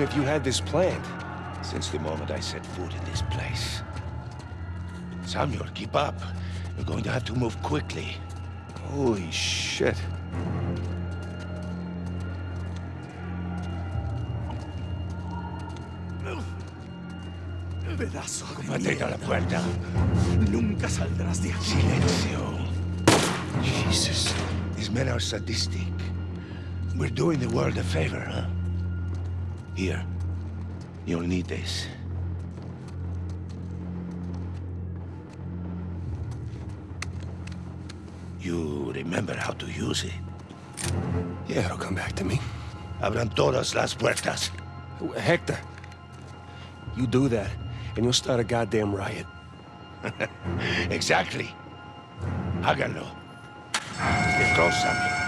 How long have you had this planned? Since the moment I set foot in this place. Samuel, keep up. We're going to have to move quickly. Holy shit. Pedazo de Mantén a la puerta. Nunca saldrás de aquí. Silencio. Jesus. These men are sadistic. We're doing the world a favor, huh? Here. You'll need this. You remember how to use it? Yeah, it'll come back to me. Abran todas las puertas. Hector, you do that, and you'll start a goddamn riot. exactly. Háganlo. Samuel.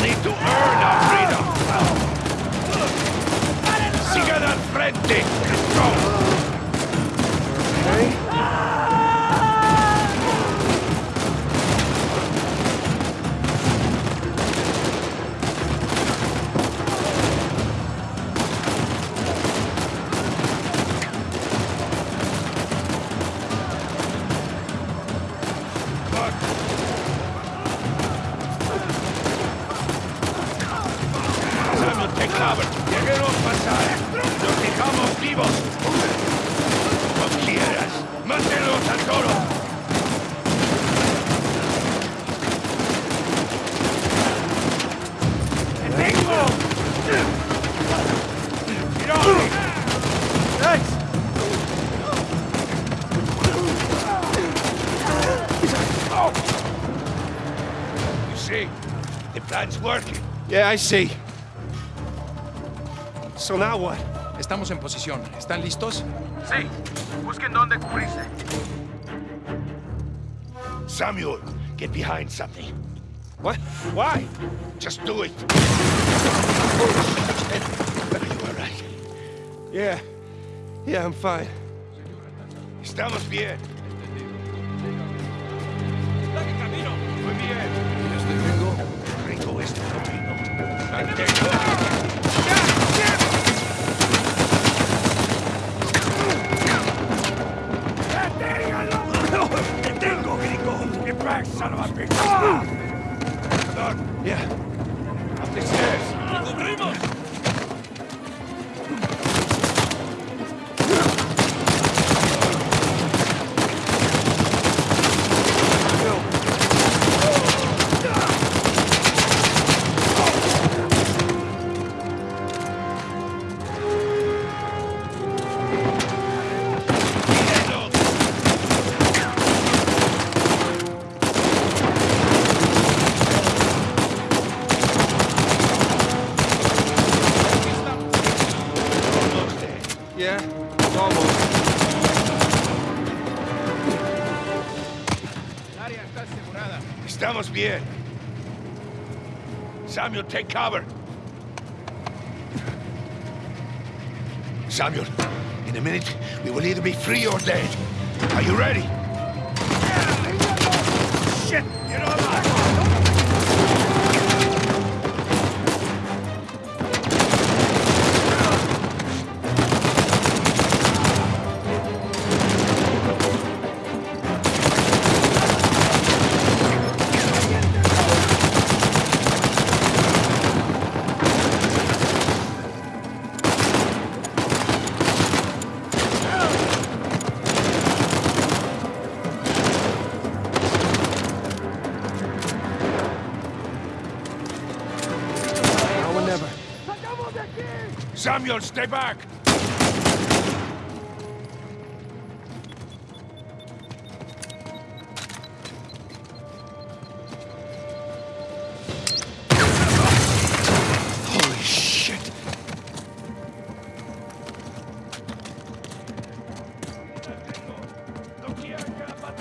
Need to earn see, the plan's working. Yeah, I see. So now what? Estamos en posición. ¿Están listos? Sí, busquen dónde cubrirse. Samuel, get behind something. What? Why? Just do it. Are you all right? Yeah. Yeah, I'm fine. Estamos bien. Muy bien. Back, son of a bitch. Perdón. Yeah. Estamos bien. Samuel, take cover. Samuel, in a minute, we will either be free or dead. Are you ready? Shit! You're not alive! Samuel, stay back!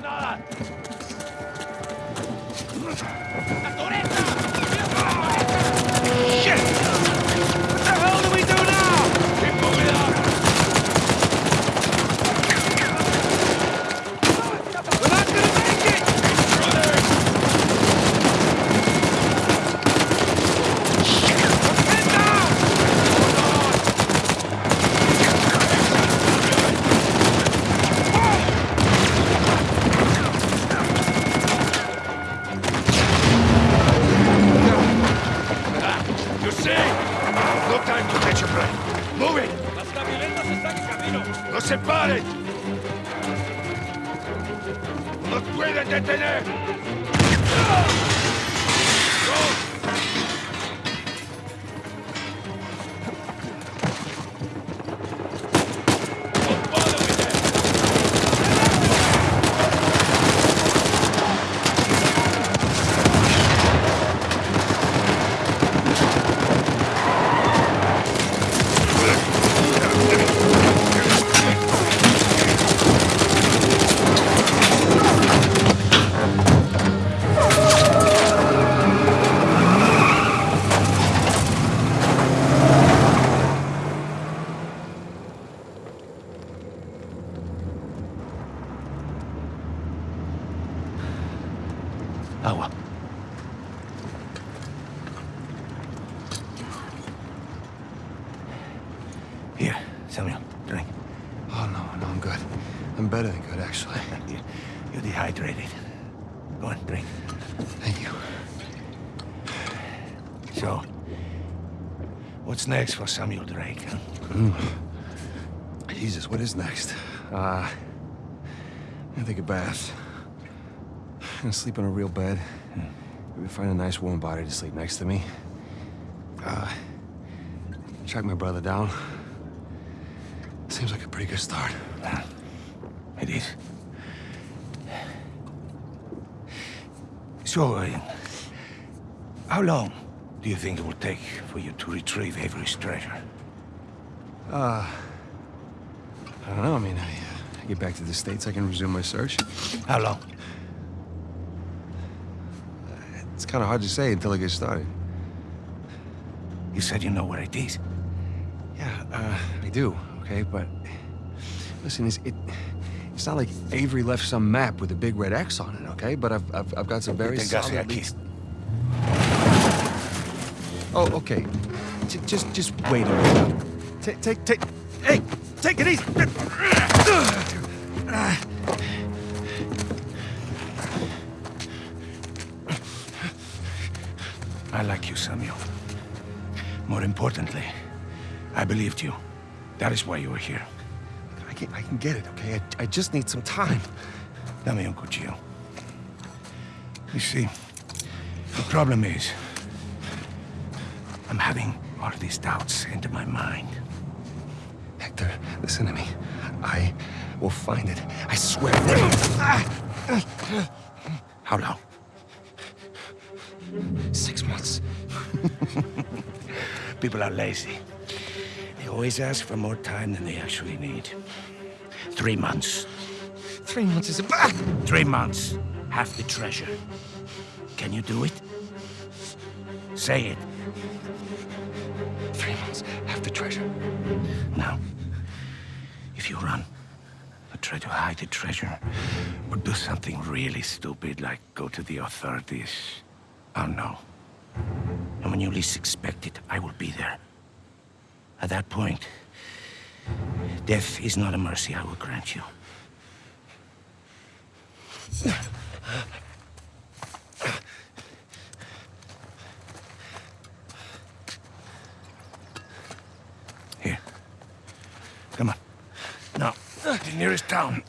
Nada! ¡Acuérdate de tener! Agua. Here, Samuel, drink. Oh, no, no, I'm good. I'm better than good, actually. You- You're dehydrated. Go on, drink. Thank you. So, what's next for Samuel Drake? Huh? Jesus, what is next? Uh, I'm gonna take a bath. I'm gonna sleep on a real bed. Maybe find a nice warm body to sleep next to me. Uh, track my brother down. Seems like a pretty good start. It is. So, uh, how long do you think it will take for you to retrieve Avery's treasure? Uh, I don't know. I mean, I, I get back to the States, I can resume my search. How long? It's kind of hard to say until I get started. You said you know where it is. Yeah, uh, I do, okay? But listen, it's, it, it's not like Avery left some map with a big red X on it, okay? But I've, I've, I've got some very solid leads. Oh, okay. J just, just wait a minute. Take, take, take. Hey, take it easy. I like you, Samuel. More importantly, I believed you. That is why you were here. I can, I can get it, okay? I, I just need some time. Dame Uncle cuchillo. You see, the problem is, I'm having all these doubts into my mind. Hector, listen to me. I will find it. I swear. How long? Six months. People are lazy. They always ask for more time than they actually need. Three months. Three months is a... Ah! Three months. Half the treasure. Can you do it? Say it. Three months. Half the treasure. Now, if you run, or try to hide the treasure, or do something really stupid like go to the authorities, I'll know. And when you least expect it, I will be there. At that point, death is not a mercy I will grant you. Here. Come on. Now, the nearest town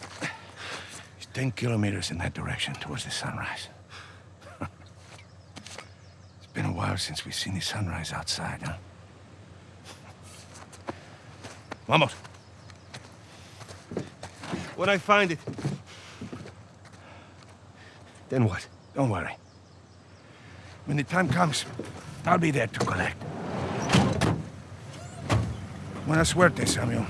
is 10 kilometers in that direction towards the sunrise. it's been a while since we've seen the sunrise outside, huh? Vamos. When I find it... Then what? Don't worry. When the time comes, I'll be there to collect. Buena suerte, Samuel.